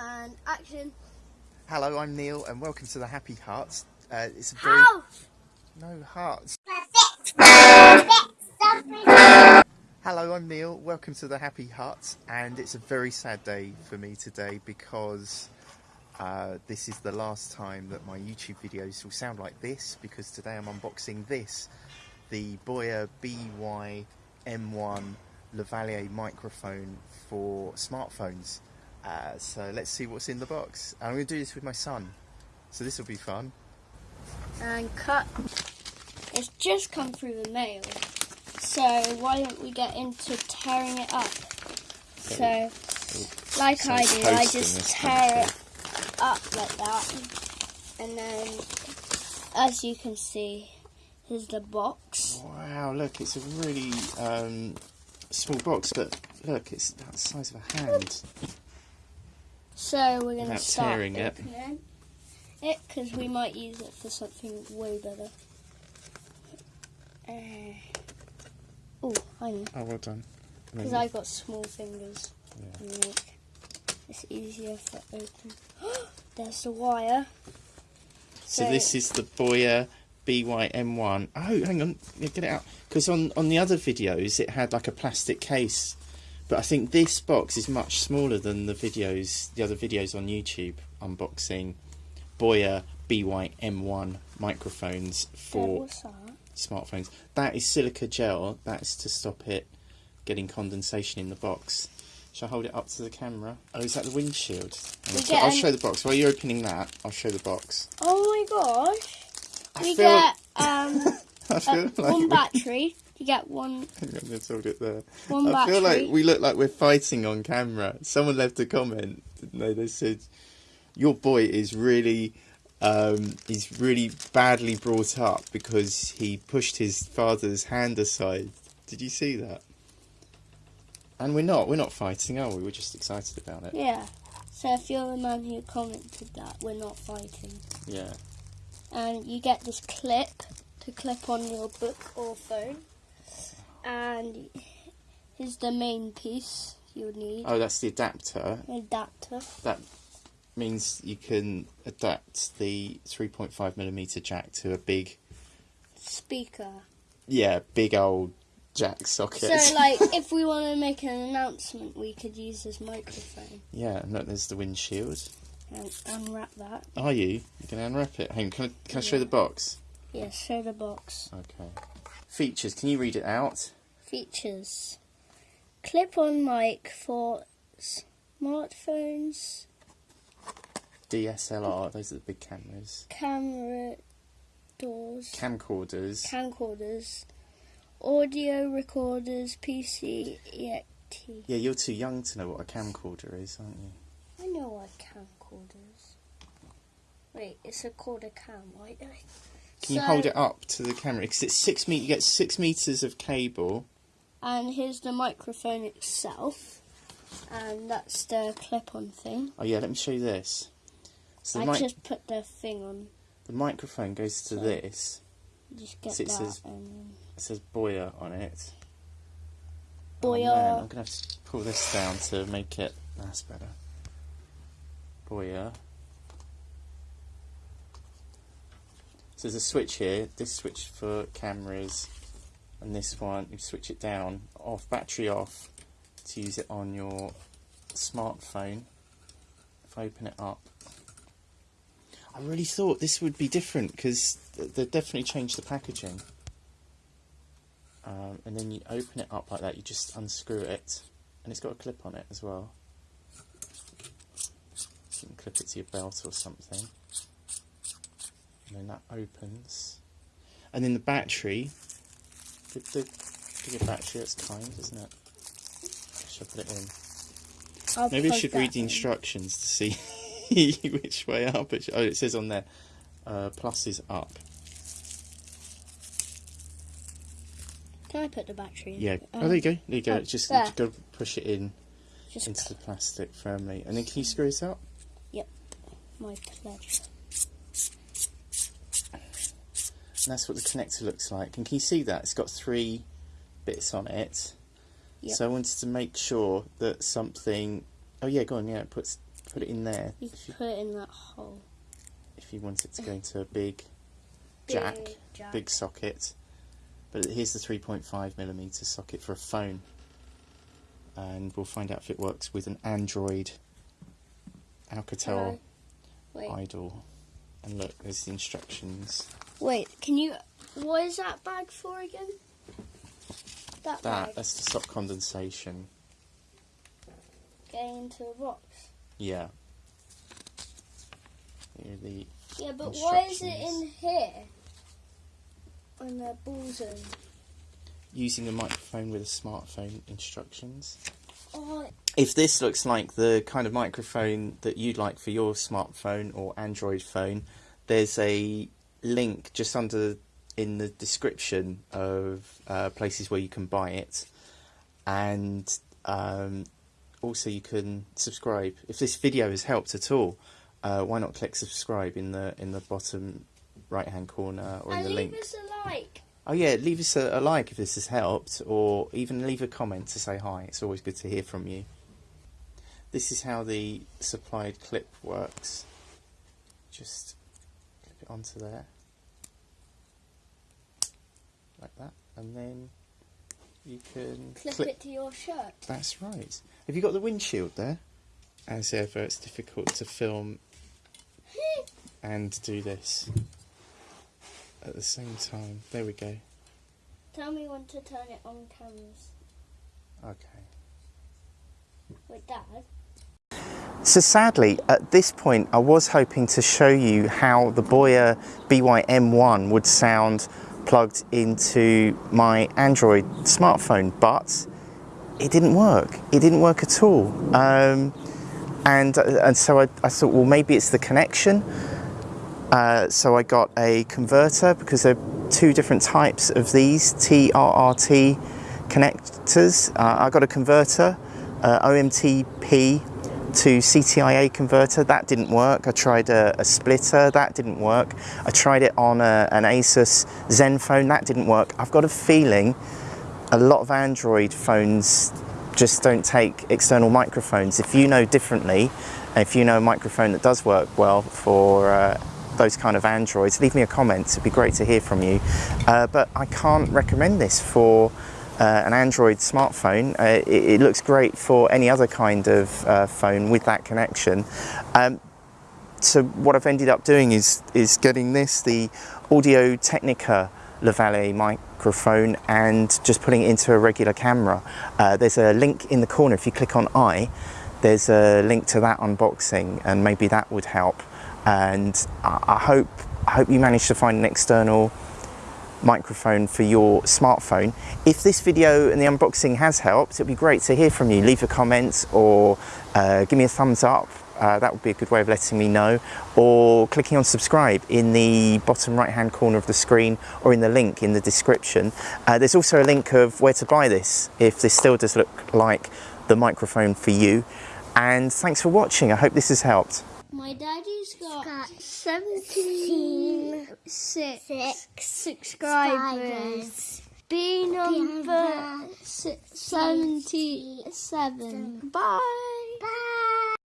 And action. Hello, I'm Neil, and welcome to the Happy Hearts. Uh, it's a very How? no hearts. Hello, I'm Neil. Welcome to the Happy Hearts, and it's a very sad day for me today because uh, this is the last time that my YouTube videos will sound like this. Because today I'm unboxing this, the Boya BY-M1 Lavalier microphone for smartphones. Uh, so let's see what's in the box. I'm going to do this with my son, so this will be fun. And cut. It's just come through the mail. So why don't we get into tearing it up? So, like I Sounds do, I just tear it up like that. And then, as you can see, here's the box. Wow, look, it's a really um, small box, but look, it's about the size of a hand. So we're going to start tearing it. opening it because we might use it for something way better. Uh, oh, I know. Oh, well done. Because I've got small fingers. yeah. and It's easier for open. There's the wire. So this is the Boya BY-M1. Oh, hang on, get it out. Because on, on the other videos, it had like a plastic case. But I think this box is much smaller than the videos, the other videos on YouTube unboxing Boya BY-M1 microphones for what's that? smartphones. That is silica gel. That's to stop it getting condensation in the box. Shall I hold it up to the camera? Oh, is that the windshield? I'll, show the box. While you're opening that, I'll show the box. Oh my gosh. I We feel, get um, I feel like one we- battery. You get one Hang on, let's hold it there. one I battery. feel like we look like we're fighting on camera. Someone left a comment. Didn't they? They said, "Your boy is really, um, he's really badly brought up because he pushed his father's hand aside." Did you see that? And we're not. We're not fighting, are we? We're just excited about it. Yeah. So if you're the man who commented that, we're not fighting. Yeah. And you get this clip to clip on your book or phone. And here's the main piece you'll need. Oh, that's the adapter. Adapter. That means you can adapt the 3.5 millimeter jack to a big, Speaker. yeah, big old jack socket. So, like, if we want to make an announcement, we could use this microphone Yeah, and look, there's the windshield. and unwrap that. Are you? You can unwrap it. Hang on, can I, can I show the box? Yeah, show the box. Okay. Features, can you read it out? Features clip on mic for smartphones, DSLR, those are the big cameras. camera doors, Camcorders. camcorders, audio recorders, PC, EXT. yeah, you're too young to know what a camcorder is, aren't you? I know what camcorders. Wait, it's a called a cam, right? Can you hold it up to the camera? Because it's six me- you get six meters of cable. And here's the microphone itself. And that's the clip-on thing. Oh yeah, let me show you this. So I just put the thing on. the microphone goes to So- this. Just get So it that says- and It says Boya on it. Boya. Oh, I'm gonna have to pull this down to make it. That's better. Boya. So there's a switch here. This switch for cameras, and this one you switch it down, off battery off, to use it on your smartphone. If I open it up, I really thought this would be different because they definitely changed the packaging. Um, and then you open it up like that, you just unscrew it, and it's got a clip on it as well. You can clip it to your belt or something. And then that opens. And then the battery, the, the bigger battery, that's kind, isn't it? Should I put it in? I'll Maybe I should read the in. instructions to see which way up. It oh, it says on there, uh, plus is up. Can I put the battery in? Yeah. Um, oh, there you go. There you go. oh, just there. you got to push it in Just into the plastic firmly, and then can you screw this up? Yep. my pleasure. And that's what the connector looks like. And can you see that? It's got three bits on it. Yep. So I wanted to make sure that something. Oh yeah, go on. Yeah, put put it in there You can put it in that hole. if you want it to go into a big jack, Big jack. big socket. But here's the 3.5 millimeter socket for a phone, and we'll find out if it works with an Android Alcatel Hello. Wait, Idol. And look, there's the instructions. Wait. Can you? What is that bag for again? That, That bag. that's to stop condensation. Getting into the box. Yeah. Here are the Yeah, but why is it in here? When the ball's in. using a microphone with a smartphone instructions. Oh, If this looks like the kind of microphone that you'd like for your smartphone or Android phone, there's a link just under in the description of uh, places where you can buy it, and um, also you can subscribe. If this video has helped at all, uh, why not click subscribe in the in the bottom right hand corner or in and the leave link. us a like. Oh yeah, leave us a, a like if this has helped, or even leave a comment to say hi. It's always good to hear from you. This is how the supplied clip works. Just onto there, like that, and then you can Clip, it to your shirt. That's right. Have you got the windshield there? As ever, it's difficult to film and do this at the same time. There we go. Tell me when to turn it on cameras. Okay. Wait, Dad. So sadly, at this point, I was hoping to show you how the Boya BYM1 would sound plugged into my Android smartphone, but it didn't work. It didn't work at all. Um, and, and so I, I thought, well, maybe it's the connection. Uh, so I got a converter because there are two different types of these TRRT connectors. Uh, I got a converter, uh, OMTP to CTIA converter. That didn't work. I tried a, a splitter. That didn't work. I tried it on a, an Asus Zenfone. That didn't work. I've got a feeling a lot of Android phones just don't take external microphones. If you know differently, if you know a microphone that does work well for uh, those kind of Androids, leave me a comment. It'd be great to hear from you. Uh, but I can't recommend this for uh, an Android smartphone. Uh, it, it looks great for any other kind of uh, phone with that connection. Um, so what I've ended up doing is is getting this, the Audio Technica Lavalier microphone, and just putting it into a regular camera. Uh, there's a link in the corner. If you click on I, there's a link to that unboxing, and maybe that would help. And I, I hope I hope you manage to find an external microphone for your smartphone. If this video and the unboxing has helped, it'd be great to hear from you. Leave a comment or uh, give me a thumbs up. Uh, that would be a good way of letting me know. Or clicking on subscribe in the bottom right hand corner of the screen or in the link in the description. Uh, there's also a link of where to buy this if this still does look like the microphone for you. And thanks for watching. I hope this has helped. My daddy's got, got 76 six subscribers. B number number 77. Bye. Bye.